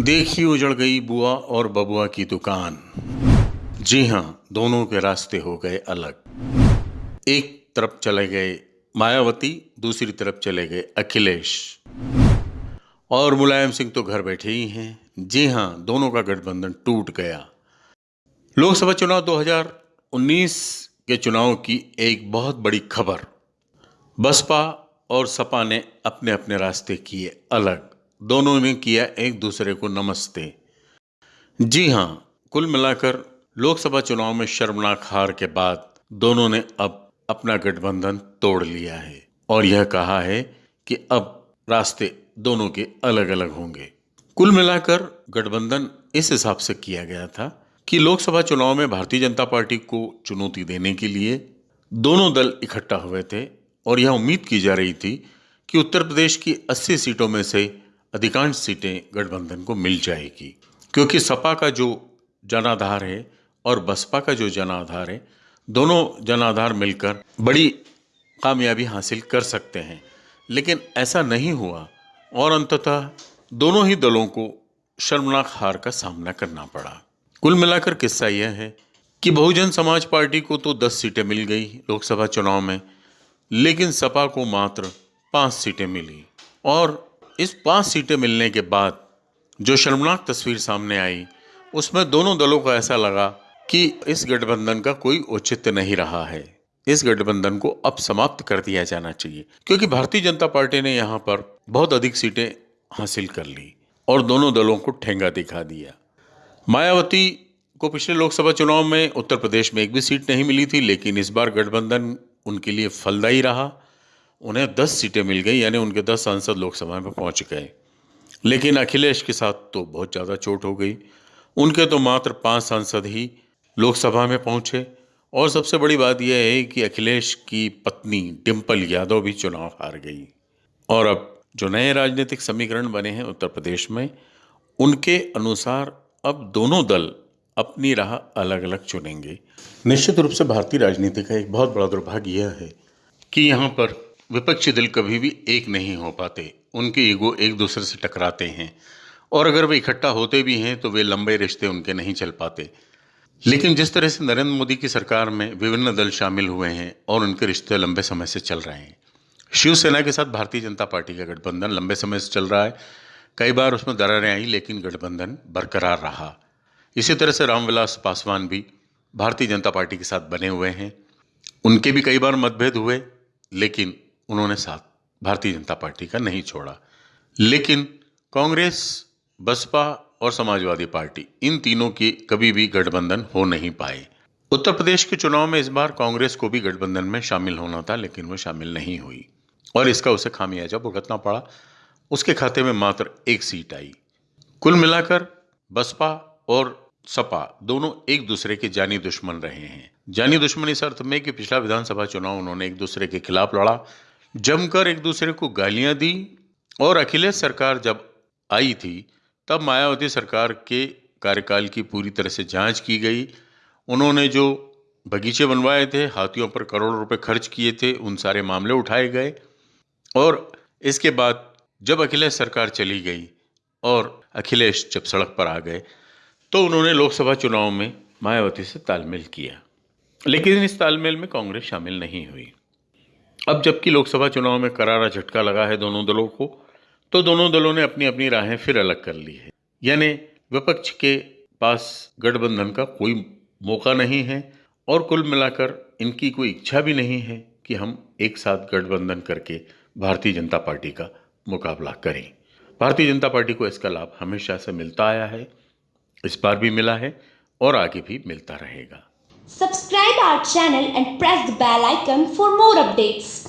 देखी उजड़ गई बुआ और बबुआ की दुकान। जी हाँ दोनों के रास्ते हो गए अलग। एक तरफ़ चले गए मायावती, दूसरी तरफ़ चले गए अखिलेश। और मुलायम सिंह तो घर बैठे ही हैं। जी हाँ दोनों का गठबंधन टूट गया। लोकसभा चुनाव 2019 के चुनाव की एक बहुत बड़ी खबर। बसपा और सपा ने अपने अपने रास्ते किए अलग। दोनों ने किया एक दूसरे को नमस्ते। जी हाँ कुल मिलाकर लोकसभा चुनाव में शर्मनाक हार के बाद दोनों ने अब अपना गठबंधन तोड़ लिया है और यह कहा है कि अब रास्ते दोनों के अलग अलग होंगे। कुल मिलाकर गठबंधन इस हिसाब से किया गया था कि लोकसभा चुनाव में भारतीय जनता पार्टी को चुनौती देने के लिए दोनों दल इकट्ठा हुए थे और यह उम्मीद की जा रही थी कि उत्तर प्रदेश की 80 सीटों में से अधिकांश सीटें गठबंधन को मिल जाएगी, क्योंकि सपा का जो जनाधार है और बसपा का जो जनाधार है, दोनों जनाधार मिलकर बड़ी कामयाबी हासिल कर सकते हैं। लेकिन ऐसा नहीं हुआ, और अंततः दोनों ही दलों को शर्मनाक हार का सामना करना पड़ा। कुल मिलाकर किस्सा यह है कि बहुजन समाज पार्टी को तो 10 सीटें मिल गई लोकसभा चुनाव में, लेकिन सपा को मात्र पाँच सीटें मिली, और इस पाँच सीटें मिलने के बाद जो शर्मनाक तस्वीर सामने आई, उसमें दोनों दलों को ऐसा लगा कि इस गठबंधन का कोई औचित्य नहीं रहा है। इस गठबंधन को अब समाप्त कर दिया जाना चाहिए, क्योंकि भारतीय जनता पार्टी ने यहाँ पर बहुत अधिक सीटें हासिल कर ली और दोनों दलों को ठेंगा दिखा दिया। मायावती को पिछले लोकसभा चुनाव में उत्तर प्रदेश में एक भी सीट नहीं मिली थी, लेकिन इस बार गठबंधन उनके लिए फलदायी रहा। उन्हें दस सीटें मिल गई, यानी उनके दस सांसद लोकसभा में पहुँच गए। लेकिन अखिलेश के साथ तो बहुत ज़्यादा चोट हो गई। उनके तो मात्र पाँच सांसद ही लोकसभा में पहुँचे। और सबसे बड़ी बात यह है कि अखिलेश की पत्नी डिम्पल यादव भी चुनाव हार गई। और अब जो नए राजनीतिक समीकरण बने हैं उत्तर प्रदेश में, उनके अनुसार अब दोनों दल अपनी राह अलग अलग चुनेंगे। निश्चित रूप से भारतीय राजनीति का एक बहुत बड़ा दुर्भाग्य यह है कि यहाँ पर विपक्षी दल कभी भी एक नहीं हो पाते। उनके ईगो एक दूसरे से टकराते हैं। और अगर वे इकट्ठा होते भी हैं तो वे लंबे रिश्ते उनके नहीं चल पाते। लेकिन जिस तरह से नरेंद्र मोदी की सरकार में विभिन्न दल शामिल हुए हैं और उनके रिश्ते लंबे समय से चल रहे हैं। शिवसेना के साथ भारतीय जनता पार्टी का गठबंधन लंबे समय से चल रहा है। कई बार उसमें दरारें आई, लेकिन गठबंधन बरकरार रहा। इसी तरह से रामविलास पासवान भी भारतीय जनता पार्टी के साथ बने हुए हैं। उनके भी कई बार मतभेद हुए, लेकिन उन्होंने साथ भारतीय जनता पार्टी का नहीं छोड़ा। लेकिन कांग्रेस, बसपा और समाजवादी पार्टी, इन तीनों की कभी भी गठबंधन हो नहीं पाए। उत्तर प्रदेश के चुनाव में इस बार कांग्रेस को भी गठबंधन में शामिल होना था, लेकिन वो शामिल नहीं हुई। और इसका उसे खामियाजा भुगतना पड़ा। उसके खाते में मात्र एक सीट आई। कुल मिलाकर बसपा और सपा दोनों एक दूसरे के जानी दुश्मन रहे हैं। जानी दुश्मन इस अर्थ में कि पिछला विधानसभा चुनाव उन्होंने एक दूसरे के खिलाफ लड़ा। जमकर एक दूसरे को गालियाँ दी और अखिलेश सरकार जब आई थी, तब मायावती सरकार के कार्यकाल की पूरी तरह से जाँच की गई। उन्होंने जो बगीचे बनवाए थे, हाथियों पर करोड़ों रुपए खर्च किए थे, उन सारे मामले उठाए गए। और इसके बाद जब अखिलेश सरकार चली गई और अखिलेश जब सड़क पर आ गए तो उन्होंने लोकसभा चुनाव में मायावती से तालमेल किया। लेकिन इस तालमेल में कांग्रेस शामिल नहीं हुई। अब जबकि लोकसभा चुनाव में करारा झटका लगा है दोनों दलों को तो दोनों दलों ने अपनी अपनी राहें फिर अलग कर ली है। यानी विपक्ष के पास गठबंधन का कोई मौका नहीं है और कुल मिलाकर इनकी कोई इच्छा भी नहीं है कि हम एक साथ गठबंधन करके भारतीय जनता पार्टी का मुकाबला करें। भारतीय जनता पार्टी को इसका लाभ हमेशा से मिलता आया है, इस बार भी मिला है और आगे भी मिलता रहेगा। Subscribe our channel and press the bell icon for more updates.